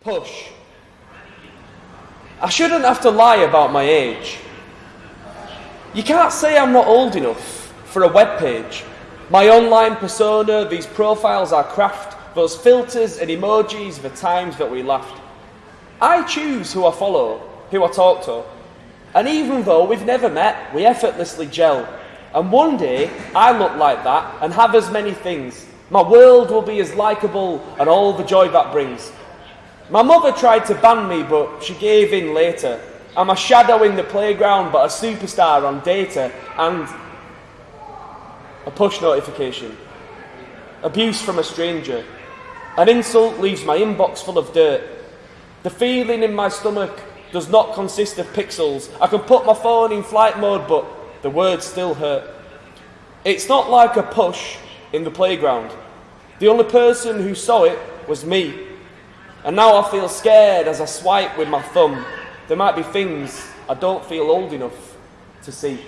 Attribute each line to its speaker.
Speaker 1: Push. I shouldn't have to lie about my age. You can't say I'm not old enough for a web page. My online persona, these profiles are craft, those filters and emojis the times that we laughed. I choose who I follow, who I talk to. And even though we've never met, we effortlessly gel. And one day, I look like that and have as many things. My world will be as likeable and all the joy that brings. My mother tried to ban me, but she gave in later. I'm a shadow in the playground, but a superstar on data and a push notification. Abuse from a stranger. An insult leaves my inbox full of dirt. The feeling in my stomach does not consist of pixels. I can put my phone in flight mode, but the words still hurt. It's not like a push in the playground. The only person who saw it was me. And now I feel scared as I swipe with my thumb. There might be things I don't feel old enough to see.